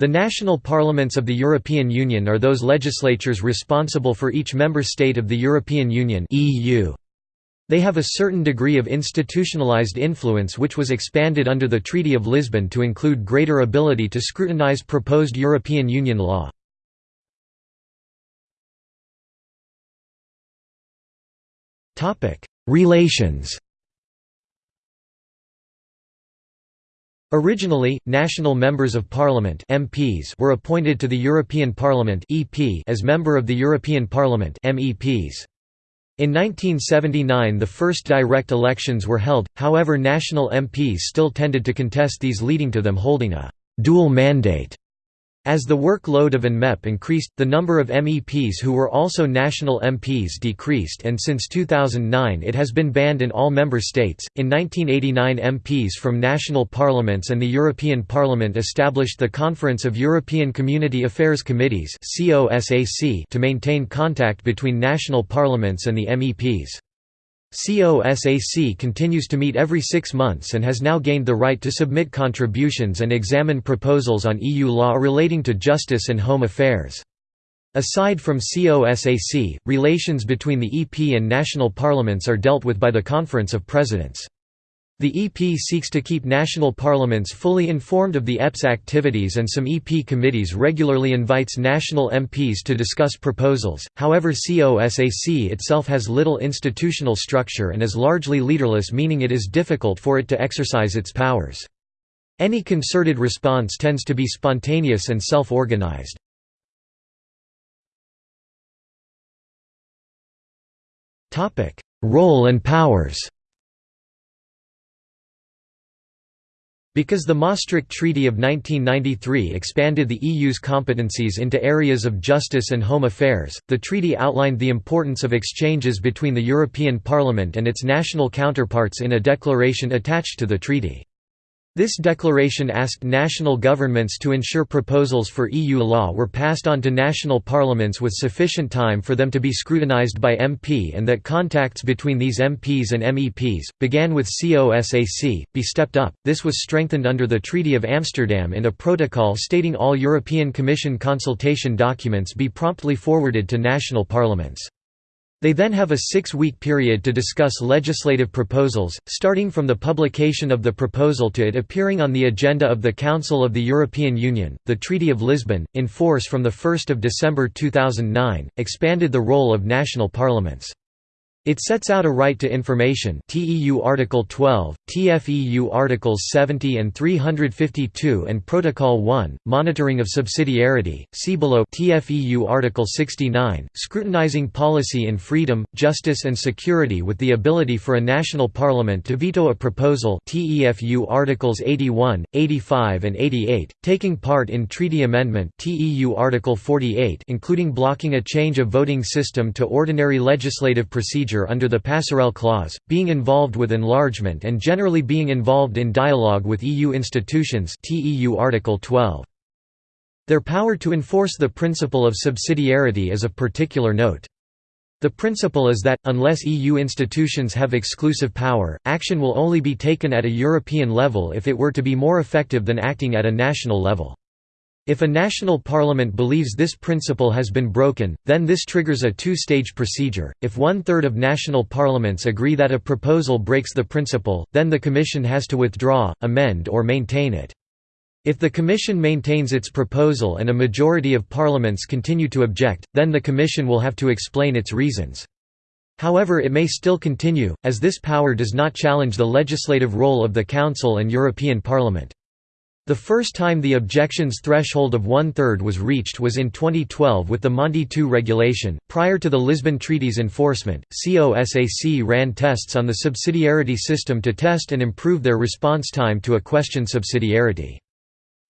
The national parliaments of the European Union are those legislatures responsible for each member state of the European Union. They have a certain degree of institutionalized influence which was expanded under the Treaty of Lisbon to include greater ability to scrutinize proposed European Union law. Relations Originally, national members of parliament MPs were appointed to the European Parliament EP as member of the European Parliament MEPs. In 1979 the first direct elections were held, however national MPs still tended to contest these leading to them holding a «dual mandate» As the workload of ANMEP increased, the number of MEPs who were also national MPs decreased and since 2009 it has been banned in all member states. In 1989 MPs from national parliaments and the European Parliament established the Conference of European Community Affairs Committees to maintain contact between national parliaments and the MEPs. COSAC continues to meet every six months and has now gained the right to submit contributions and examine proposals on EU law relating to justice and home affairs. Aside from COSAC, relations between the EP and national parliaments are dealt with by the Conference of Presidents. The EP seeks to keep national parliaments fully informed of the EP's activities and some EP committees regularly invites national MPs to discuss proposals, however COSAC itself has little institutional structure and is largely leaderless meaning it is difficult for it to exercise its powers. Any concerted response tends to be spontaneous and self-organized. Role and powers Because the Maastricht Treaty of 1993 expanded the EU's competencies into areas of justice and home affairs, the treaty outlined the importance of exchanges between the European Parliament and its national counterparts in a declaration attached to the treaty. This declaration asked national governments to ensure proposals for EU law were passed on to national parliaments with sufficient time for them to be scrutinised by MP and that contacts between these MPs and MEPs, began with COSAC, be stepped up. This was strengthened under the Treaty of Amsterdam in a protocol stating all European Commission consultation documents be promptly forwarded to national parliaments. They then have a six-week period to discuss legislative proposals, starting from the publication of the proposal to it appearing on the agenda of the Council of the European Union. The Treaty of Lisbon, in force from 1 December 2009, expanded the role of national parliaments. It sets out a right to information TEU Article 12, TFEU Articles 70 and 352 and Protocol 1, monitoring of subsidiarity, see below TFEU Article 69, scrutinizing policy in freedom, justice and security with the ability for a national parliament to veto a proposal TFEU Articles 81, 85 and 88, taking part in treaty amendment TEU Article 48 including blocking a change of voting system to ordinary legislative procedure under the Passerelle Clause, being involved with enlargement and generally being involved in dialogue with EU institutions TEU Article 12. Their power to enforce the principle of subsidiarity is of particular note. The principle is that, unless EU institutions have exclusive power, action will only be taken at a European level if it were to be more effective than acting at a national level. If a national parliament believes this principle has been broken, then this triggers a two-stage procedure. If one-third of national parliaments agree that a proposal breaks the principle, then the Commission has to withdraw, amend or maintain it. If the Commission maintains its proposal and a majority of parliaments continue to object, then the Commission will have to explain its reasons. However it may still continue, as this power does not challenge the legislative role of the Council and European Parliament. The first time the objections threshold of one-third was reached was in 2012 with the Monti II regulation. Prior to the Lisbon Treaty's enforcement, COSAC ran tests on the subsidiarity system to test and improve their response time to a question subsidiarity.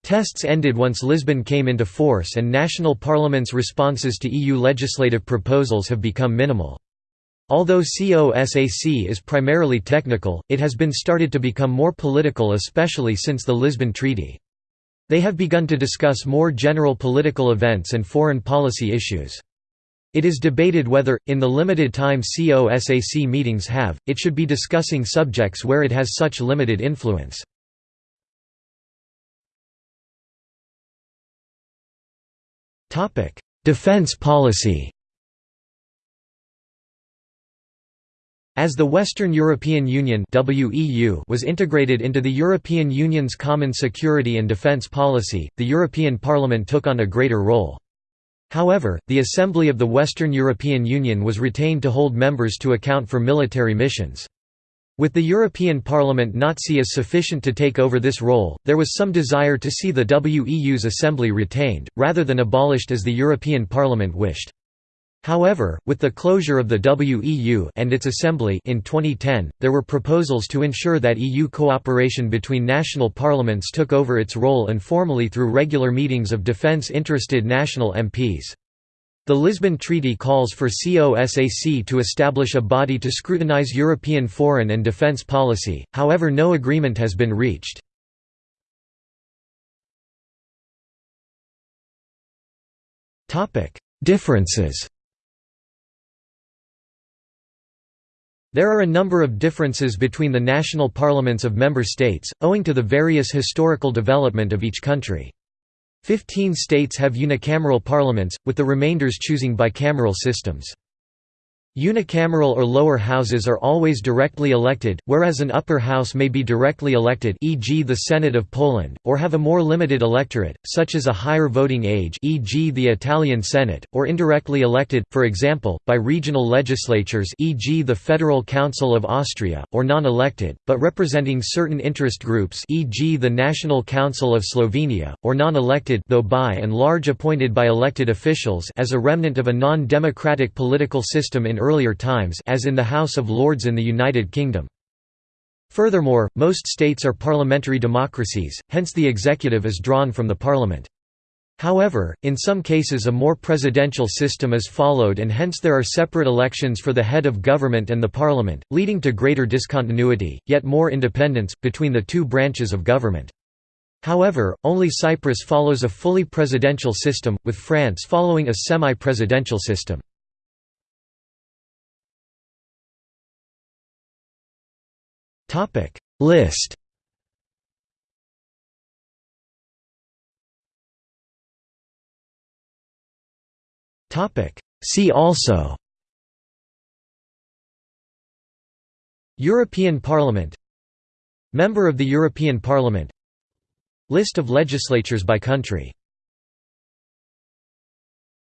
Tests ended once Lisbon came into force and national parliaments' responses to EU legislative proposals have become minimal. Although COSAC is primarily technical, it has been started to become more political especially since the Lisbon Treaty. They have begun to discuss more general political events and foreign policy issues. It is debated whether, in the limited time COSAC meetings have, it should be discussing subjects where it has such limited influence. Defense policy As the Western European Union was integrated into the European Union's common security and defence policy, the European Parliament took on a greater role. However, the Assembly of the Western European Union was retained to hold members to account for military missions. With the European Parliament not see as sufficient to take over this role, there was some desire to see the WEU's assembly retained, rather than abolished as the European Parliament wished. However, with the closure of the WEU and its assembly in 2010, there were proposals to ensure that EU cooperation between national parliaments took over its role informally through regular meetings of defence-interested national MPs. The Lisbon Treaty calls for COSAC to establish a body to scrutinise European foreign and defence policy, however no agreement has been reached. Differences There are a number of differences between the national parliaments of member states, owing to the various historical development of each country. Fifteen states have unicameral parliaments, with the remainders choosing bicameral systems. Unicameral or lower houses are always directly elected, whereas an upper house may be directly elected e.g. the Senate of Poland, or have a more limited electorate, such as a higher voting age e.g. the Italian Senate, or indirectly elected, for example, by regional legislatures e.g. the Federal Council of Austria, or non-elected, but representing certain interest groups e.g. the National Council of Slovenia, or non-elected though by and large appointed by elected officials as a remnant of a non-democratic political system in earlier times as in the House of Lords in the United Kingdom. Furthermore, most states are parliamentary democracies, hence the executive is drawn from the parliament. However, in some cases a more presidential system is followed and hence there are separate elections for the head of government and the parliament, leading to greater discontinuity, yet more independence, between the two branches of government. However, only Cyprus follows a fully presidential system, with France following a semi-presidential system. Topic. List. Topic. See also. European Parliament. Member of the European Parliament. List of legislatures by country